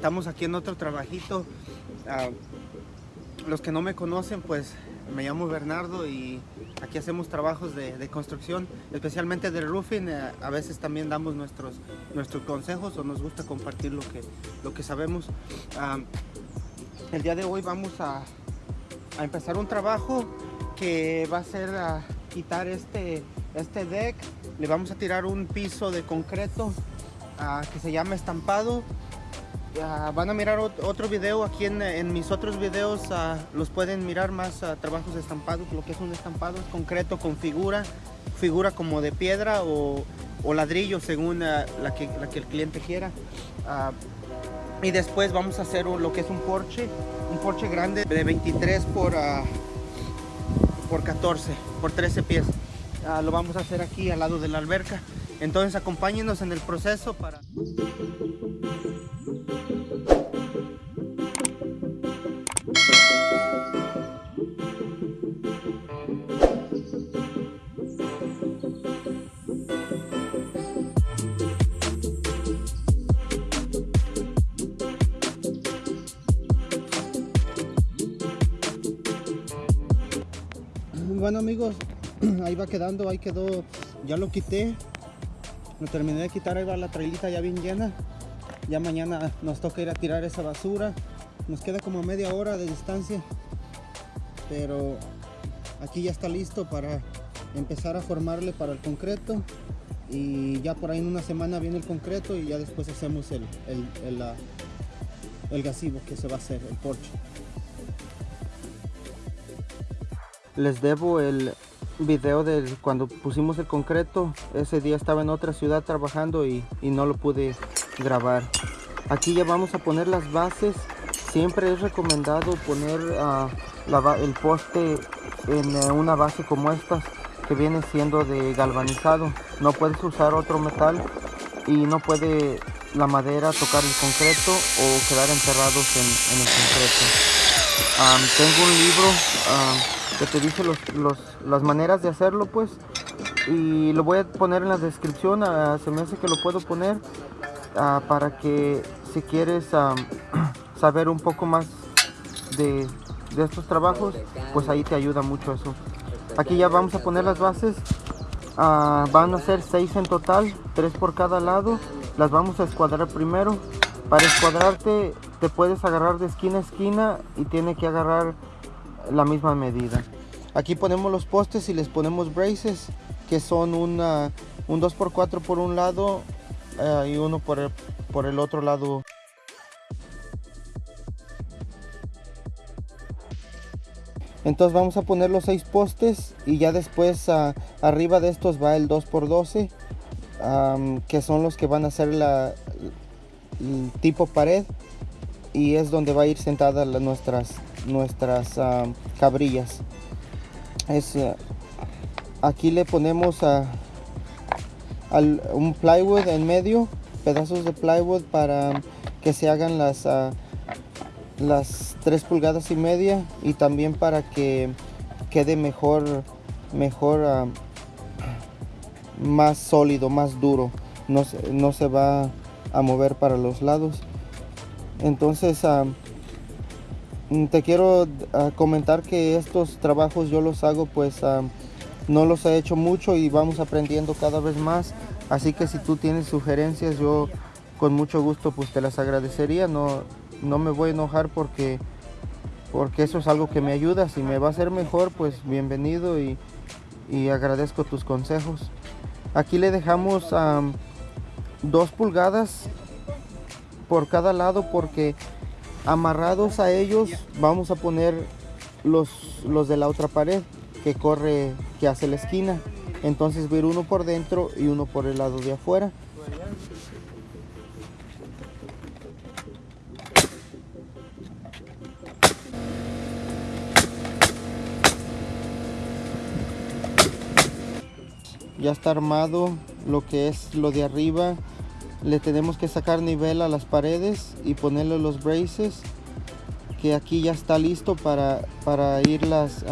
estamos aquí en otro trabajito. Ah, los que no me conocen, pues me llamo Bernardo y aquí hacemos trabajos de, de construcción, especialmente de roofing. Eh, a veces también damos nuestros, nuestros consejos o nos gusta compartir lo que, lo que sabemos. Ah, el día de hoy vamos a, a, empezar un trabajo que va a ser quitar este, este deck. Le vamos a tirar un piso de concreto uh, que se llama estampado Uh, van a mirar otro video aquí en, mis otros videos uh, los pueden mirar más uh, trabajos estampados lo que es un estampado es concreto con figura figura como de piedra o, ladrillo según la que, la, que, el cliente quiera. Y después vamos a hacer lo que es un porche un porche grande de 23 por por 14 por 13 pies. Lo vamos a hacer aquí al lado de la alberca. Entonces acompáñenos en el proceso para bueno amigos ahí va quedando ahí quedó ya lo quité. Lo terminé de quitar ahí va la trailita ya bien llena. Ya mañana nos toca ir a tirar esa basura. Nos queda como media hora de distancia pero aquí ya está listo para empezar a formarle para el concreto. Y ya por ahí en una semana viene el concreto y ya después hacemos el, el, el, el que se va a hacer, el porche les debo el video de cuando pusimos el concreto. Ese día estaba en otra ciudad trabajando y, y no lo pude grabar. Aquí ya vamos a poner las bases. Siempre es recomendado poner la, el poste en uh, una base como estas que viene siendo de galvanizado. No puedes usar otro metal y no puede la madera tocar el concreto o quedar enterrados en, el concreto. Um, tengo un libro uh, que te dice los, los, las maneras de hacerlo pues. Y lo voy a poner en la descripción uh, se me hace que lo puedo poner uh, para que si quieres uh, saber un poco más de, de, estos trabajos pues ahí te ayuda mucho eso. Aquí ya vamos a poner las bases van a ser seis en total tres por cada lado las vamos a escuadrar primero. Para escuadrarte te puedes agarrar de esquina a esquina y tiene que agarrar la misma medida. Aquí ponemos los postes y les ponemos braces que son un 2x4 por un lado uh, y uno por el, por el otro lado. Entonces vamos a poner los seis postes y ya después uh, arriba de estos va el 2x12 um, que son los que van a ser la el tipo pared y es donde va a ir sentada la, nuestras nuestras uh, cabrillas. Es uh, aquí le ponemos a, un plywood en medio pedazos de plywood para que se hagan las uh, las 3 pulgadas y media y también para que quede mejor mejor más sólido más duro. No, no se va a mover para los lados. Entonces te quiero uh, comentar que estos trabajos yo los hago pues uh, no los he hecho mucho y vamos aprendiendo cada vez más. Así que si tú tienes sugerencias yo con mucho gusto pues te las agradecería. No, no me voy a enojar porque porque eso es algo que me ayuda. Si me va a hacer mejor pues bienvenido y, y agradezco tus consejos. Aquí le dejamos um, dos pulgadas por cada lado porque amarrados a ellos vamos a poner los, los de la otra pared que corre, que hace la esquina. Entonces ver uno por dentro y uno por el lado de afuera. Ya está armado lo que es lo de arriba le tenemos que sacar nivel a las paredes y ponerle los braces que aquí ya está listo para, para irlas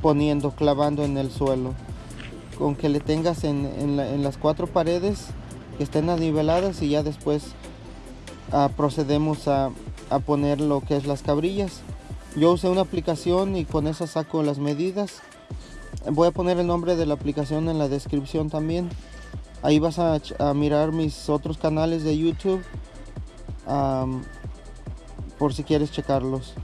poniendo, clavando en el suelo con que le tengas en, en, la, en, las cuatro paredes que estén niveladas y ya después ah, procedemos a, a poner lo que es las cabrillas. Yo usé una aplicación y con esa saco las medidas. Voy a poner el nombre de la aplicación en la descripción también. Ahí vas a, mirar mis otros canales de YouTube por si quieres checarlos.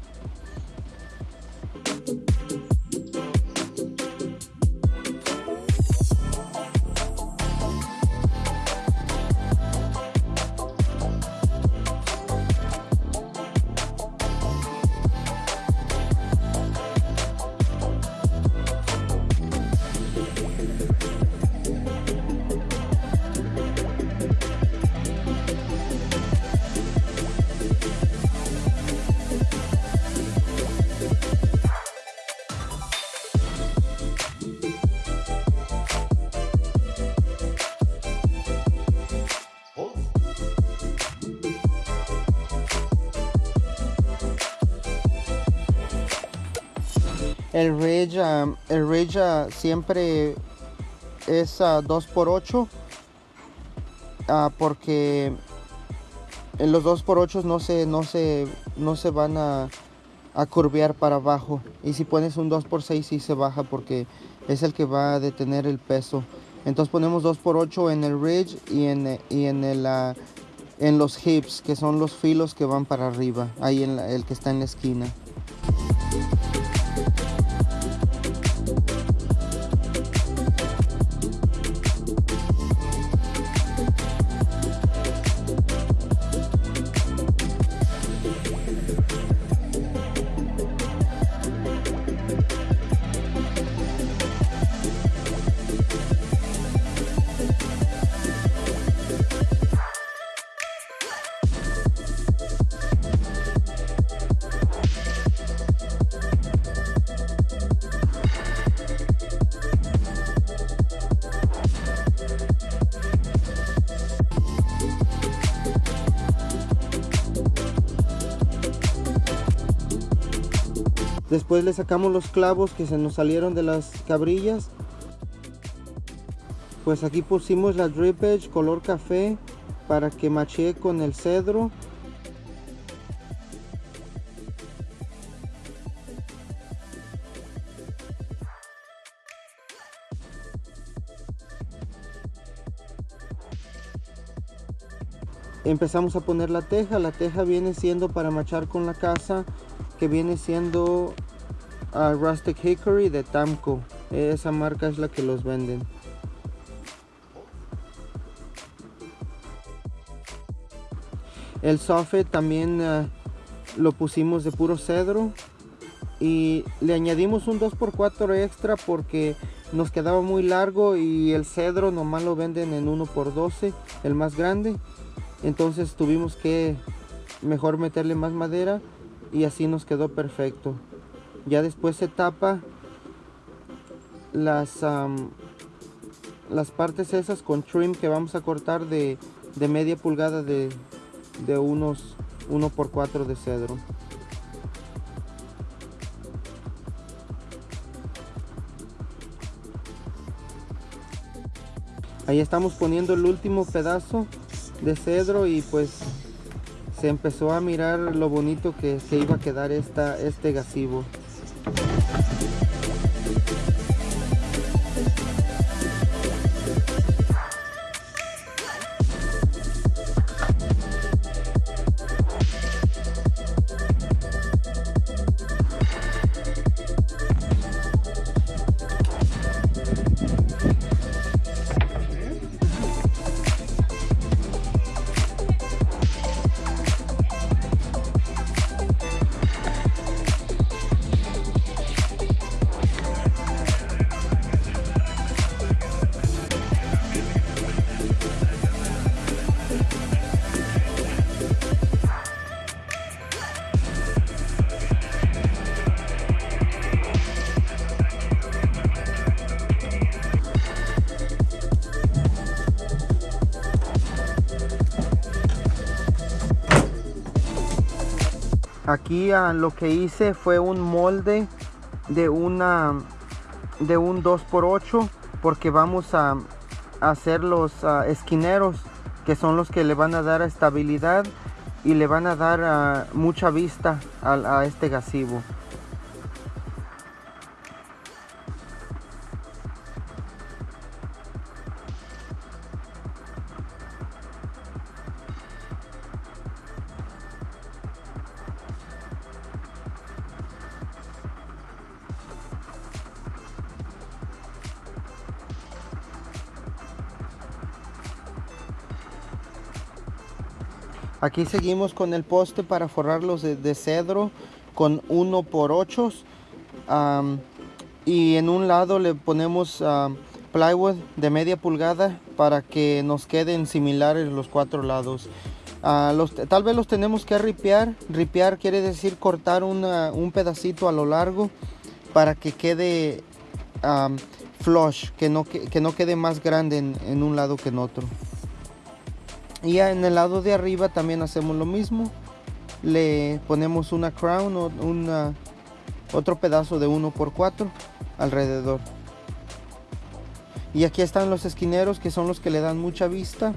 El Rage, um, el uh, siempre es uh, 2x8 uh, porque en los 2x8 no se, no se, no se van a, a curvear para abajo. Y si pones un 2x6 sí se baja porque es el que va a detener el peso. Entonces ponemos 2x8 en el ridge y en, y en, el, uh, en los hips que son los filos que van para arriba ahí en la- el que está en la esquina Después le sacamos los clavos que se nos salieron de las cabrillas. Pues aquí pusimos la drip edge color café para que machee con el cedro. Empezamos a poner la teja. La teja viene siendo para machar con la casa que viene siendo Rustic Hickory de Tamco. Esa marca es la que los venden. El soffit también ah, lo pusimos de puro cedro y le añadimos un 2x4 extra porque nos quedaba muy largo y el cedro nomás lo venden en 1x12, el más grande. Entonces tuvimos que mejor meterle más madera y así nos quedó perfecto. Ya después se tapa las, las partes esas con trim que vamos a cortar de, de media pulgada de, de unos 1 por 4 de cedro. Ahí estamos poniendo el último pedazo de cedro y pues se empezó a mirar lo bonito que, que iba a quedar esta, este gazebo. Aquí lo que hice fue un molde de una de un 2x8 porque vamos a, hacer los ah, esquineros que son los que le van a dar estabilidad y le van a dar ah, mucha vista a, a este gazebo. Aquí seguimos con el poste para forrarlos de, cedro con 1 por 8 y en un lado le ponemos plywood de media pulgada para que nos queden similares los cuatro lados. Ah, tal vez los tenemos que ripear. Ripear quiere decir cortar un pedacito a lo largo para que quede flush, que, no quede más grande en un lado que en otro y en el lado de arriba también hacemos lo mismo. Le ponemos una crown o una, otro pedazo de 1 por 4 alrededor. Y aquí están los esquineros que son los que le dan mucha vista.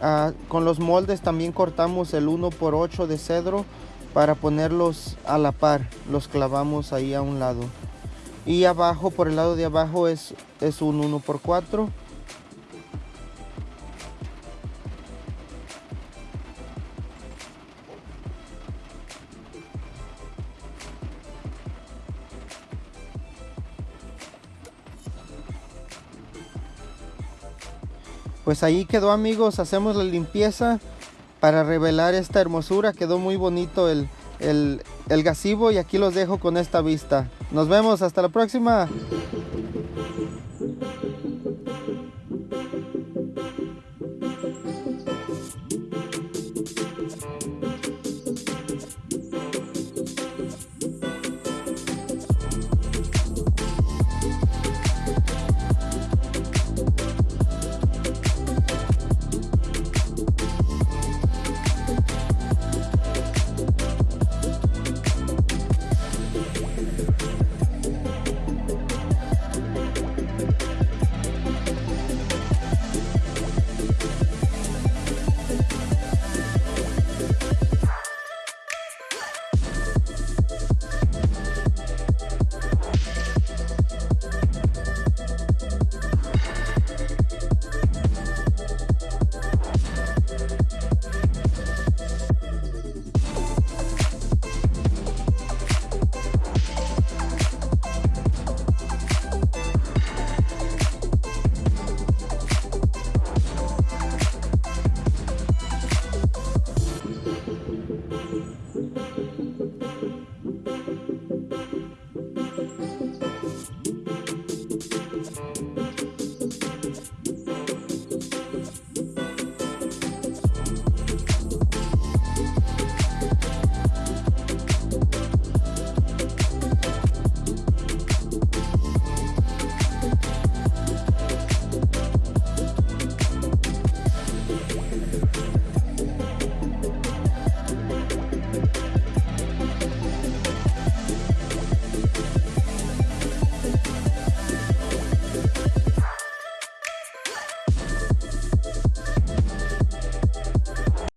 Ah, con los moldes también cortamos el 1 por 8 de cedro para ponerlos a la par. Los clavamos ahí a un lado. Y abajo por el lado de abajo es, es un 1 pues ahí quedó amigos hacemos la limpieza para revelar esta hermosura. Quedó muy bonito el, el, el y aquí los dejo con esta vista. Nos vemos hasta la próxima